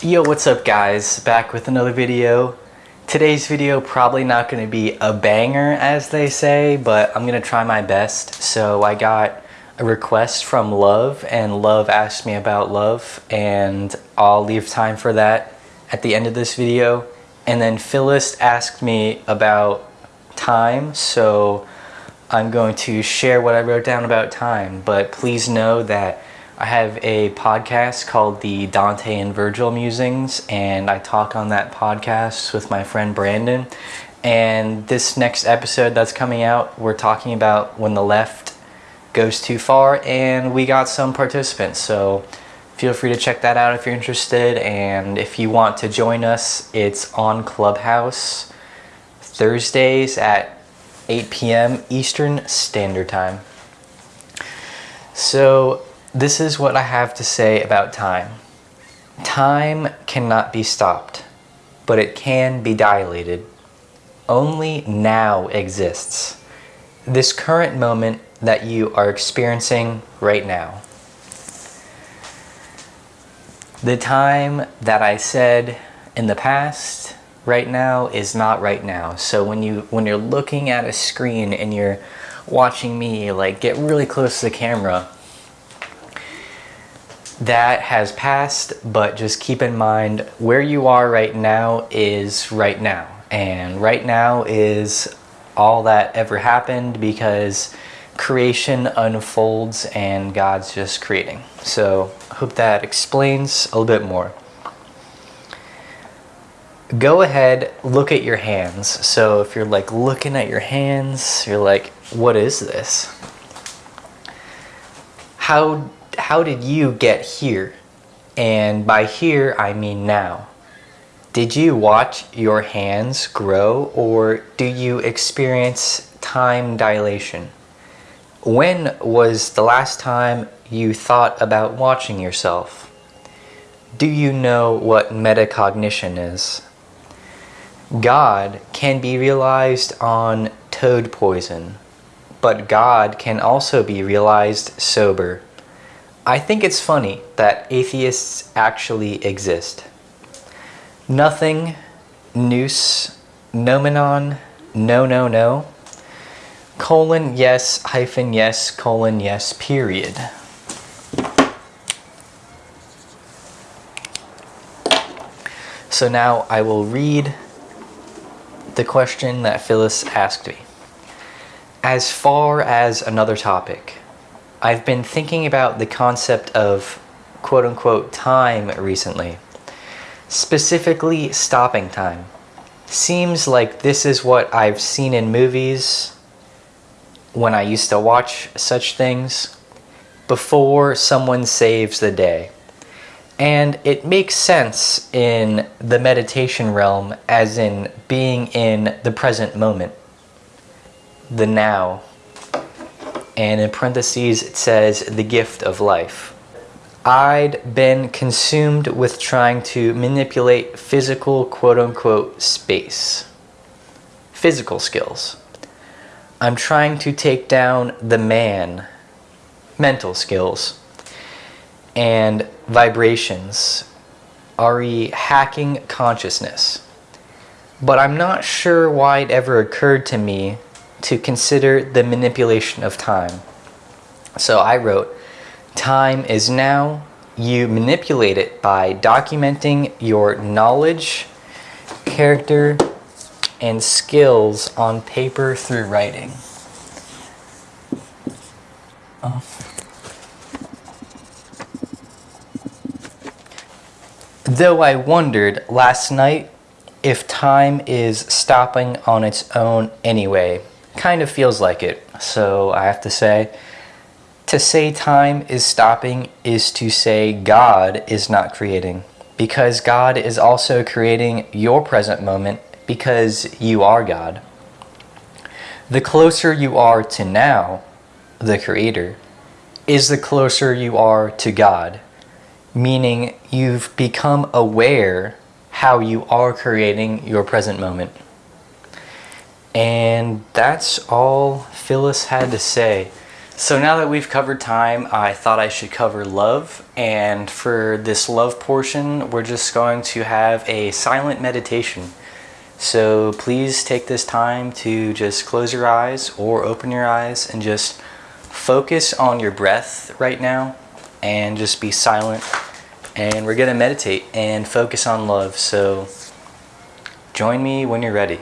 Yo, what's up guys? Back with another video. Today's video probably not going to be a banger as they say, but I'm going to try my best. So I got a request from Love and Love asked me about love and I'll leave time for that at the end of this video. And then Phyllis asked me about time, so I'm going to share what I wrote down about time. But please know that I have a podcast called the Dante and Virgil Musings, and I talk on that podcast with my friend Brandon. And this next episode that's coming out, we're talking about when the left goes too far, and we got some participants. So feel free to check that out if you're interested. And if you want to join us, it's on Clubhouse Thursdays at 8 p.m. Eastern Standard Time. So this is what I have to say about time. Time cannot be stopped, but it can be dilated. Only now exists. This current moment that you are experiencing right now. The time that I said in the past, right now is not right now. So when you when you're looking at a screen and you're watching me like get really close to the camera, that has passed, but just keep in mind where you are right now is right now. And right now is all that ever happened because creation unfolds and God's just creating. So hope that explains a little bit more. Go ahead, look at your hands. So if you're like looking at your hands, you're like, what is this? How how did you get here? And by here, I mean now. Did you watch your hands grow or do you experience time dilation? When was the last time you thought about watching yourself? Do you know what metacognition is? God can be realized on toad poison, but God can also be realized sober. I think it's funny that atheists actually exist. Nothing, nous, nomenon, no, no, no, colon, yes, hyphen, yes, colon, yes, period. So now I will read the question that Phyllis asked me. As far as another topic, I've been thinking about the concept of quote unquote time recently, specifically stopping time. Seems like this is what I've seen in movies when I used to watch such things before someone saves the day. And it makes sense in the meditation realm as in being in the present moment, the now and in parentheses it says the gift of life. I'd been consumed with trying to manipulate physical quote unquote space. Physical skills. I'm trying to take down the man, mental skills, and vibrations, re hacking consciousness. But I'm not sure why it ever occurred to me to consider the manipulation of time. So I wrote, time is now, you manipulate it by documenting your knowledge, character, and skills on paper through writing. Oh. Though I wondered last night if time is stopping on its own anyway kind of feels like it. So I have to say, to say time is stopping is to say God is not creating. Because God is also creating your present moment because you are God. The closer you are to now, the Creator, is the closer you are to God. Meaning you've become aware how you are creating your present moment. And that's all Phyllis had to say. So now that we've covered time, I thought I should cover love. And for this love portion, we're just going to have a silent meditation. So please take this time to just close your eyes or open your eyes and just focus on your breath right now and just be silent. And we're going to meditate and focus on love. So join me when you're ready.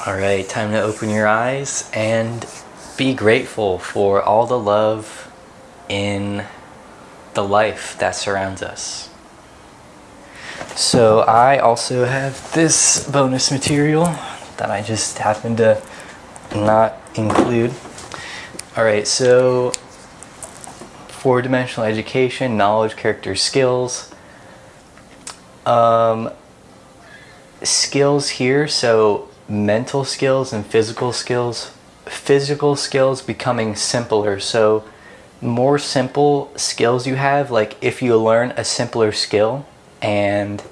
All right, time to open your eyes and be grateful for all the love in the life that surrounds us. So I also have this bonus material that I just happened to not include. All right, so four-dimensional education, knowledge, character, skills. Um, skills here, so mental skills and physical skills. Physical skills becoming simpler. So more simple skills you have, like if you learn a simpler skill and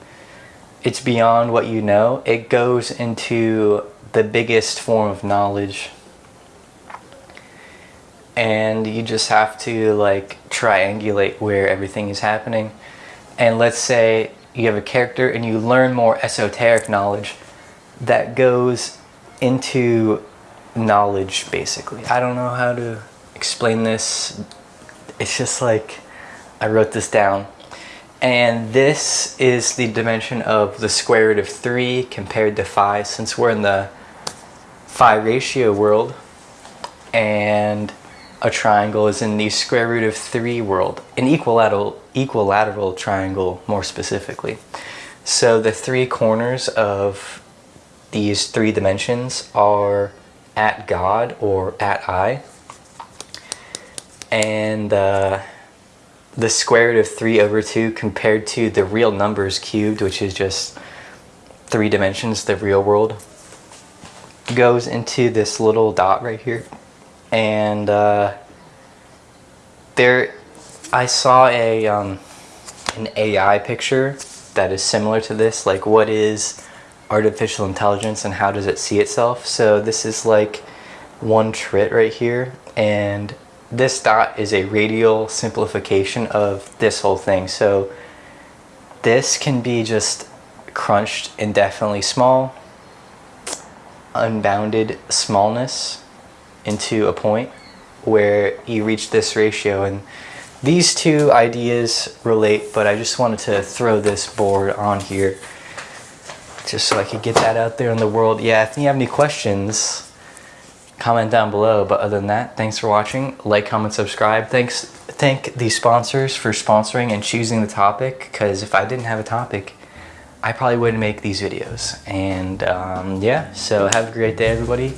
it's beyond what you know, it goes into the biggest form of knowledge. And you just have to like triangulate where everything is happening. And let's say you have a character and you learn more esoteric knowledge that goes into knowledge basically. I don't know how to explain this. It's just like I wrote this down. And this is the dimension of the square root of 3 compared to 5 since we're in the phi ratio world and a triangle is in the square root of 3 world, an equilateral, equilateral triangle more specifically. So the three corners of these three dimensions are at God or at I. And uh, the square root of 3 over 2 compared to the real numbers cubed, which is just three dimensions, the real world, goes into this little dot right here. And uh, there, I saw a, um, an AI picture that is similar to this, like what is artificial intelligence and how does it see itself. So this is like one trit right here and this dot is a radial simplification of this whole thing. So this can be just crunched indefinitely small, unbounded smallness into a point where you reach this ratio and these two ideas relate but I just wanted to throw this board on here just so I could get that out there in the world. Yeah if you have any questions comment down below. But other than that thanks for watching. Like comment subscribe. Thanks thank the sponsors for sponsoring and choosing the topic because if I didn't have a topic I probably wouldn't make these videos. And um, yeah so have a great day everybody